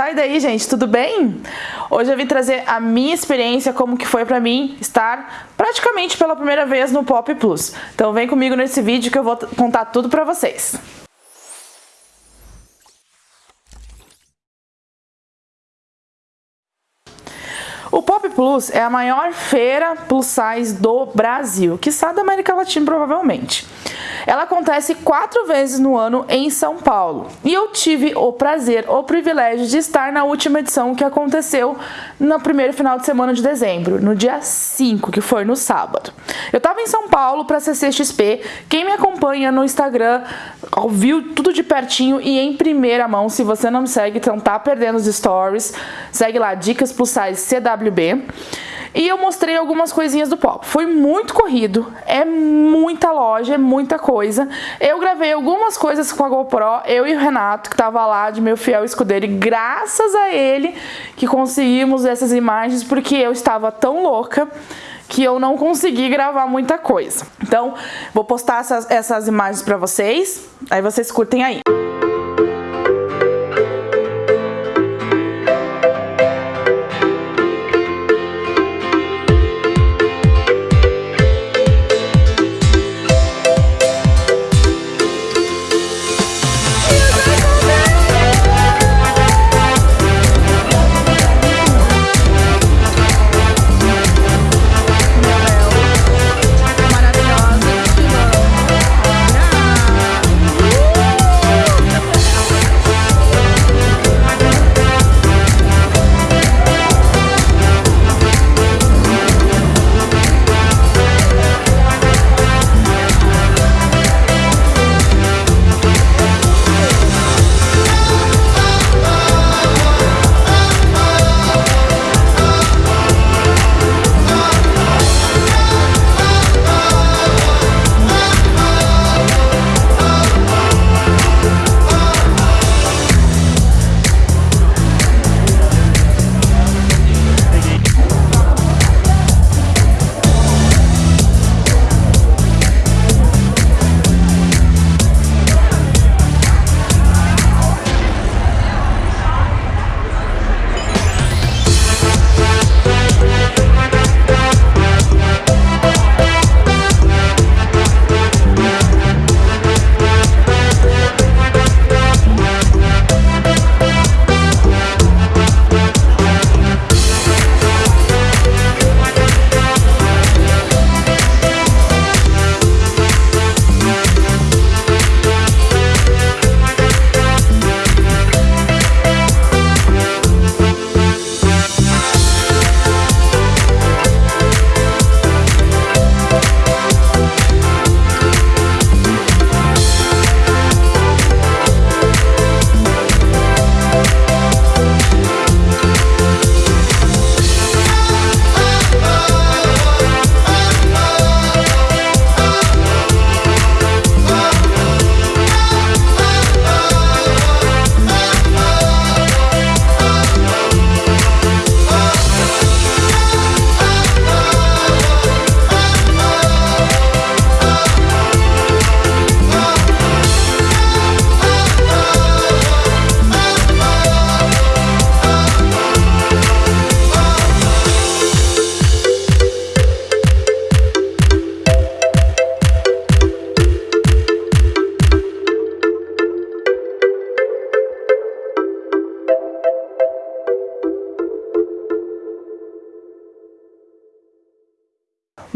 Tá, e daí, gente, tudo bem? Hoje eu vim trazer a minha experiência, como que foi pra mim estar praticamente pela primeira vez no Pop Plus. Então vem comigo nesse vídeo que eu vou contar tudo pra vocês. O Pop Plus é a maior feira plus size do Brasil, que está da América Latina provavelmente. Ela acontece quatro vezes no ano em São Paulo. E eu tive o prazer, o privilégio de estar na última edição que aconteceu no primeiro final de semana de dezembro, no dia 5, que foi no sábado. Eu estava em São Paulo para a CCXP. Quem me acompanha no Instagram viu tudo de pertinho e em primeira mão. Se você não me segue, então tá perdendo os stories. Segue lá, Dicas Plus Size CWB. E eu mostrei algumas coisinhas do pop. Foi muito corrido, é muita loja, é muita coisa. Eu gravei algumas coisas com a GoPro, eu e o Renato, que tava lá de meu fiel escudeiro, e graças a ele que conseguimos essas imagens, porque eu estava tão louca que eu não consegui gravar muita coisa. Então, vou postar essas, essas imagens para vocês, aí vocês curtem aí.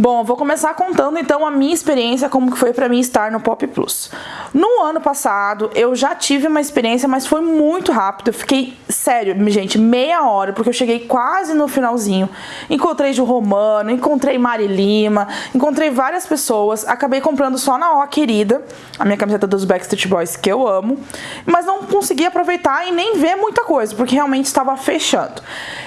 Bom, vou começar contando então a minha experiência, como que foi para mim estar no Pop Plus. No ano passado, eu já tive uma experiência, mas foi muito rápido. Eu fiquei, sério, gente, meia hora, porque eu cheguei quase no finalzinho. Encontrei Ju Romano, encontrei Mari Lima, encontrei várias pessoas. Acabei comprando só na Ó Querida, a minha camiseta dos Backstreet Boys, que eu amo. Mas não consegui aproveitar e nem ver muita coisa, porque realmente estava fechando.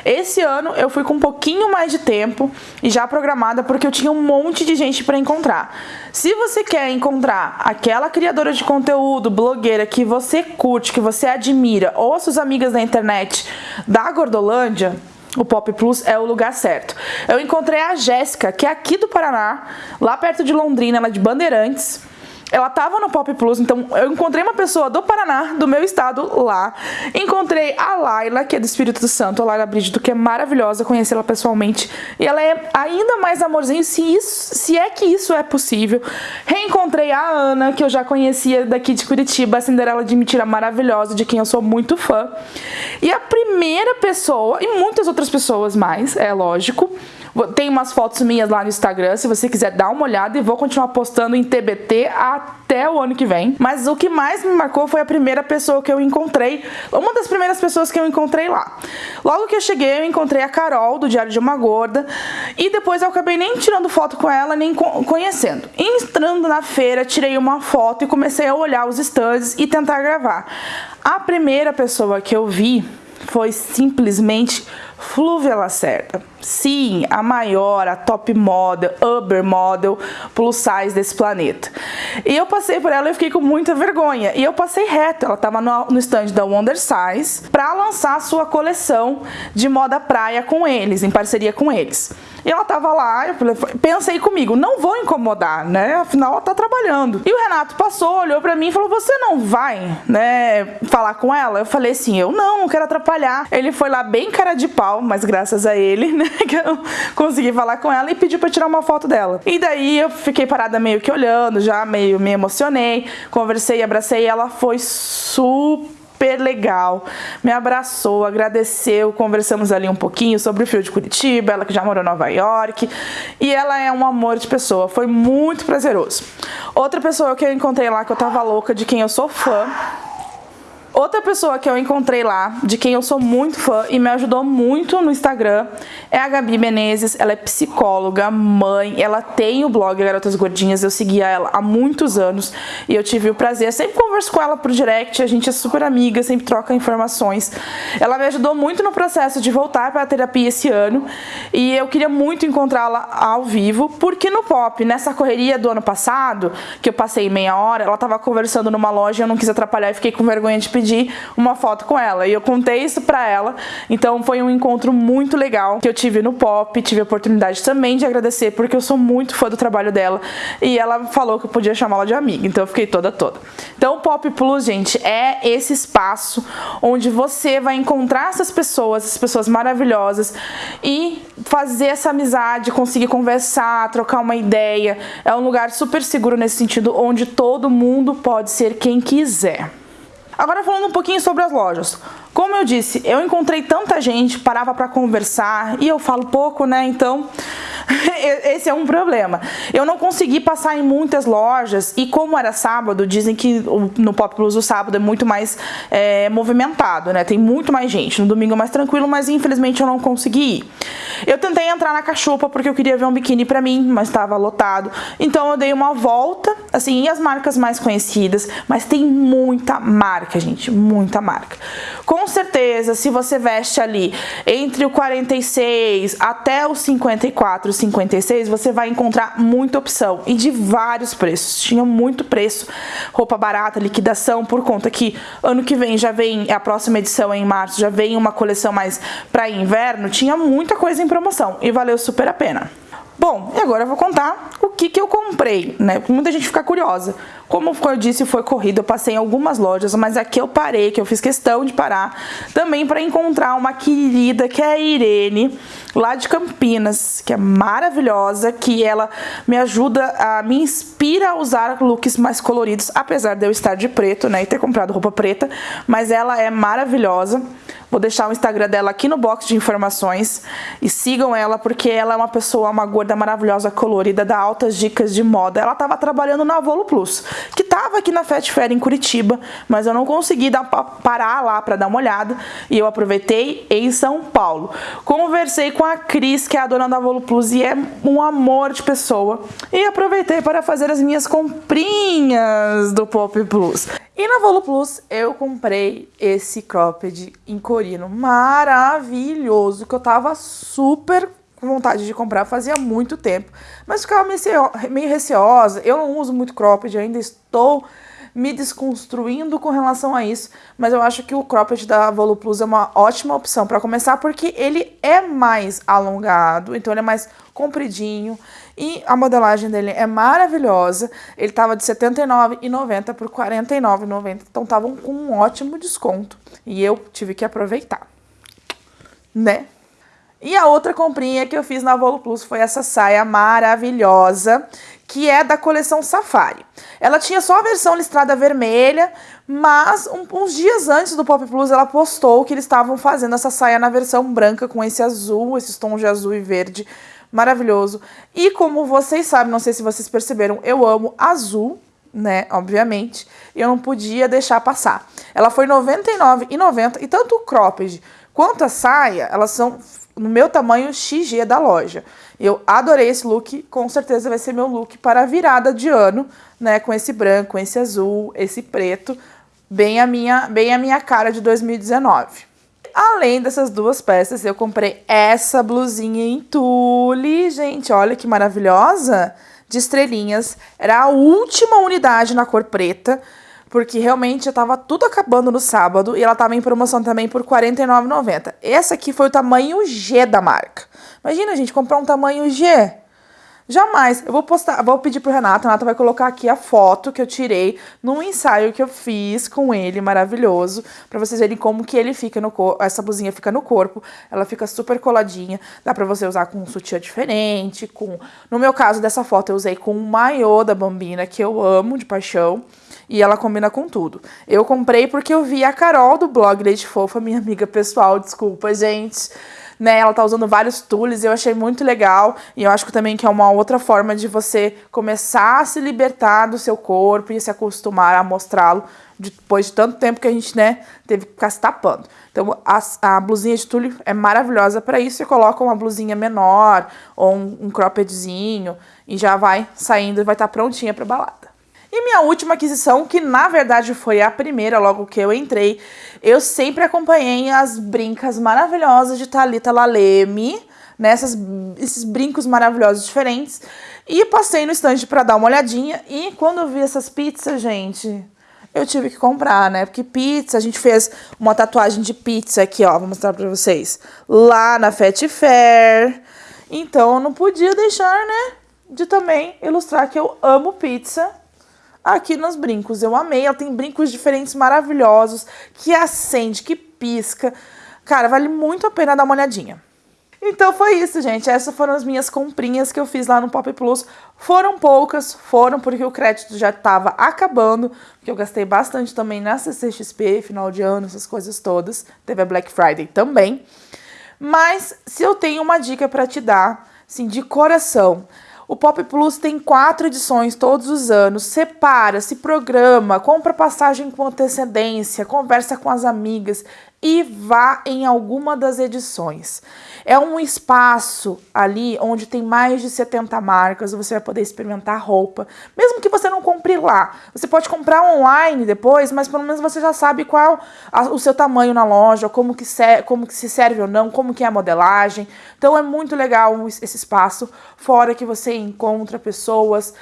Esse ano eu fui com um pouquinho mais de tempo e já programada, porque eu tinha um monte de gente para encontrar. Se você quer encontrar aquela criadora de conteúdo, blogueira que você curte, que você admira, ou as suas amigas da internet da Gordolândia, o Pop Plus é o lugar certo. Eu encontrei a Jéssica, que é aqui do Paraná, lá perto de Londrina, ela é de Bandeirantes. Ela tava no Pop Plus, então eu encontrei uma pessoa do Paraná, do meu estado, lá. Encontrei a Laila, que é do Espírito Santo, a Laila Brígido, que é maravilhosa, conheci ela pessoalmente. E ela é ainda mais amorzinho, se, isso, se é que isso é possível. Reencontrei a Ana, que eu já conhecia daqui de Curitiba, a Cinderela de Mentira maravilhosa, de quem eu sou muito fã. E a primeira pessoa, e muitas outras pessoas mais, é lógico, tem umas fotos minhas lá no Instagram, se você quiser dar uma olhada e vou continuar postando em TBT até o ano que vem. Mas o que mais me marcou foi a primeira pessoa que eu encontrei, uma das primeiras pessoas que eu encontrei lá. Logo que eu cheguei, eu encontrei a Carol do Diário de uma Gorda e depois eu acabei nem tirando foto com ela, nem conhecendo. Entrando na feira, tirei uma foto e comecei a olhar os stands e tentar gravar. A primeira pessoa que eu vi foi simplesmente Flúvia Lacerda. Sim, a maior, a top model, Uber model plus size desse planeta. E eu passei por ela e fiquei com muita vergonha. E eu passei reto, ela estava no, no stand da Wonder Size para lançar sua coleção de moda praia com eles, em parceria com eles. E ela tava lá, eu pensei comigo, não vou incomodar, né? Afinal, ela tá trabalhando. E o Renato passou, olhou para mim e falou: Você não vai, né, falar com ela? Eu falei assim: Eu não, não quero atrapalhar. Ele foi lá bem cara de pau, mas graças a ele, né, que eu consegui falar com ela e pediu pra tirar uma foto dela. E daí eu fiquei parada meio que olhando, já meio me emocionei, conversei, abracei ela foi super super legal, me abraçou, agradeceu, conversamos ali um pouquinho sobre o fio de Curitiba, ela que já morou em Nova York, e ela é um amor de pessoa, foi muito prazeroso. Outra pessoa que eu encontrei lá que eu tava louca, de quem eu sou fã, Outra pessoa que eu encontrei lá, de quem eu sou muito fã e me ajudou muito no Instagram, é a Gabi Menezes. Ela é psicóloga, mãe, ela tem o blog Garotas Gordinhas, eu seguia ela há muitos anos e eu tive o prazer, sempre converso com ela por direct, a gente é super amiga, sempre troca informações. Ela me ajudou muito no processo de voltar para a terapia esse ano e eu queria muito encontrá-la ao vivo, porque no pop, nessa correria do ano passado, que eu passei meia hora, ela estava conversando numa loja e eu não quis atrapalhar e fiquei com vergonha de pedir pedir uma foto com ela. E eu contei isso pra ela. Então foi um encontro muito legal que eu tive no Pop. Tive a oportunidade também de agradecer, porque eu sou muito fã do trabalho dela. E ela falou que eu podia chamá-la de amiga. Então eu fiquei toda toda. Então o Pop Plus, gente, é esse espaço onde você vai encontrar essas pessoas, essas pessoas maravilhosas e fazer essa amizade, conseguir conversar, trocar uma ideia. É um lugar super seguro nesse sentido, onde todo mundo pode ser quem quiser. Agora falando um pouquinho sobre as lojas. Como eu disse, eu encontrei tanta gente, parava para conversar e eu falo pouco, né? Então, esse é um problema. Eu não consegui passar em muitas lojas e como era sábado, dizem que no Pop Plus o sábado é muito mais é, movimentado, né? Tem muito mais gente. No domingo é mais tranquilo, mas infelizmente eu não consegui ir. Eu tentei entrar na cachupa porque eu queria ver um biquíni para mim, mas estava lotado. Então eu dei uma volta, assim, e as marcas mais conhecidas, mas tem muita marca, gente, muita marca. Com certeza, se você veste ali entre o 46 até o 54, 56, você vai encontrar muita opção e de vários preços. Tinha muito preço, roupa barata, liquidação, por conta que ano que vem já vem, a próxima edição é em março, já vem uma coleção mais para inverno, tinha muita coisa em promoção e valeu super a pena. Bom, e agora eu vou contar o que, que eu comprei, né? Muita gente fica curiosa. Como eu disse, foi corrida, eu passei em algumas lojas, mas aqui eu parei, que eu fiz questão de parar, também para encontrar uma querida que é a Irene, lá de Campinas, que é maravilhosa, que ela me ajuda, a me inspira a usar looks mais coloridos, apesar de eu estar de preto, né, e ter comprado roupa preta, mas ela é maravilhosa. Vou deixar o Instagram dela aqui no box de informações e sigam ela porque ela é uma pessoa, uma gorda maravilhosa, colorida, dá altas dicas de moda. Ela estava trabalhando na Volo Plus, que estava aqui na Fat Fair em Curitiba, mas eu não consegui dar, parar lá para dar uma olhada e eu aproveitei em São Paulo. Conversei com a Cris, que é a dona da Volo Plus e é um amor de pessoa, e aproveitei para fazer as minhas comprinhas do Pop Plus. E na Volo Plus eu comprei esse cropped em maravilhoso, que eu tava super com vontade de comprar fazia muito tempo, mas ficava meio receosa. Eu não uso muito cropped, ainda estou me desconstruindo com relação a isso, mas eu acho que o cropped da Plus é uma ótima opção para começar porque ele é mais alongado, então ele é mais compridinho e a modelagem dele é maravilhosa. Ele tava de R$ 79,90 por R$ 49,90, então estavam com um ótimo desconto e eu tive que aproveitar, né? E a outra comprinha que eu fiz na Volo Plus foi essa saia maravilhosa, que é da coleção Safari. Ela tinha só a versão listrada vermelha, mas um, uns dias antes do Pop Plus ela postou que eles estavam fazendo essa saia na versão branca com esse azul, esses tons de azul e verde maravilhoso. E como vocês sabem, não sei se vocês perceberam, eu amo azul, né, obviamente, e eu não podia deixar passar. Ela foi R$ 99,90 e tanto o cropped quanto a saia, elas são no meu tamanho XG da loja. Eu adorei esse look, com certeza vai ser meu look para a virada de ano, né, com esse branco, esse azul, esse preto, bem a minha, bem a minha cara de 2019. Além dessas duas peças, eu comprei essa blusinha em tule, gente, olha que maravilhosa, de estrelinhas. Era a última unidade na cor preta, porque realmente já tava tudo acabando no sábado e ela tava em promoção também por R$ 49,90. Essa aqui foi o tamanho G da marca. Imagina, gente, comprar um tamanho G. Jamais. Eu vou postar, vou pedir pro Renato, a Renata vai colocar aqui a foto que eu tirei num ensaio que eu fiz com ele, maravilhoso, para vocês verem como que ele fica no corpo, essa blusinha fica no corpo, ela fica super coladinha, dá pra você usar com um sutiã diferente, com... No meu caso, dessa foto, eu usei com um maiô da Bambina, que eu amo de paixão, e ela combina com tudo. Eu comprei porque eu vi a Carol do blog Leite Fofa, minha amiga pessoal, desculpa, gente, né? Ela tá usando vários tules, eu achei muito legal. E eu acho que também que é uma outra forma de você começar a se libertar do seu corpo e se acostumar a mostrá-lo depois de tanto tempo que a gente, né, teve que ficar se tapando. Então, a, a blusinha de tule é maravilhosa para isso. Você coloca uma blusinha menor ou um, um croppedzinho e já vai saindo e vai estar tá prontinha para balada. E minha última aquisição, que na verdade foi a primeira logo que eu entrei, eu sempre acompanhei as brincas maravilhosas de Thalita Laleme, nessas né, esses brincos maravilhosos diferentes, e passei no estande para dar uma olhadinha, e quando eu vi essas pizzas, gente, eu tive que comprar, né? Porque pizza, a gente fez uma tatuagem de pizza aqui, ó, vou mostrar pra vocês, lá na Fat Fair, então eu não podia deixar, né, de também ilustrar que eu amo pizza, aqui nos brincos. Eu amei, ela tem brincos diferentes maravilhosos, que acende, que pisca. Cara, vale muito a pena dar uma olhadinha. Então foi isso, gente. Essas foram as minhas comprinhas que eu fiz lá no Pop Plus. Foram poucas, foram porque o crédito já estava acabando, porque eu gastei bastante também na CCXP, final de ano, essas coisas todas. Teve a Black Friday também. Mas se eu tenho uma dica para te dar, assim, de coração, o Pop Plus tem quatro edições todos os anos. Separa, se programa, compra passagem com antecedência, conversa com as amigas e vá em alguma das edições. É um espaço ali onde tem mais de 70 marcas, você vai poder experimentar roupa, mesmo que você não compre lá. Você pode comprar online depois, mas pelo menos você já sabe qual o seu tamanho na loja, como que, como que se serve ou não, como que é a modelagem. Então é muito legal esse espaço, fora que você encontra pessoas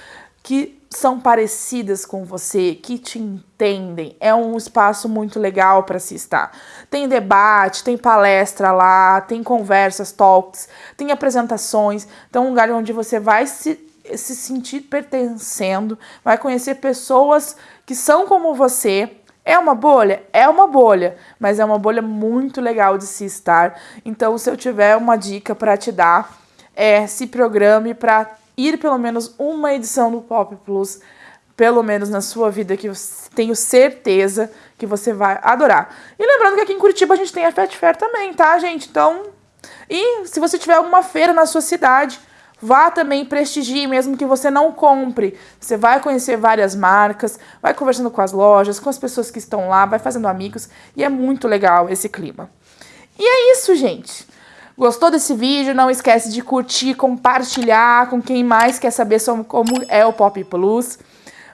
que são parecidas com você, que te entendem. É um espaço muito legal para se estar. Tem debate, tem palestra lá, tem conversas, talks, tem apresentações. Então, um lugar onde você vai se, se sentir pertencendo, vai conhecer pessoas que são como você. É uma bolha? É uma bolha, mas é uma bolha muito legal de se estar. Então, se eu tiver uma dica para te dar, é se programe para ir pelo menos uma edição do Pop Plus, pelo menos na sua vida, que eu tenho certeza que você vai adorar. E lembrando que aqui em Curitiba a gente tem a Fat Fair também, tá, gente? Então, e se você tiver alguma feira na sua cidade, vá também prestigie, mesmo que você não compre. Você vai conhecer várias marcas, vai conversando com as lojas, com as pessoas que estão lá, vai fazendo amigos, e é muito legal esse clima. E é isso, gente. Gostou desse vídeo? Não esquece de curtir, compartilhar com quem mais quer saber sobre como é o Pop Plus.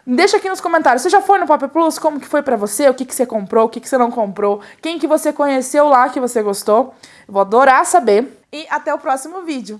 Deixa aqui nos comentários, você já foi no Pop Plus? Como que foi pra você? O que, que você comprou? O que, que você não comprou? Quem que você conheceu lá que você gostou? Eu vou adorar saber. E até o próximo vídeo.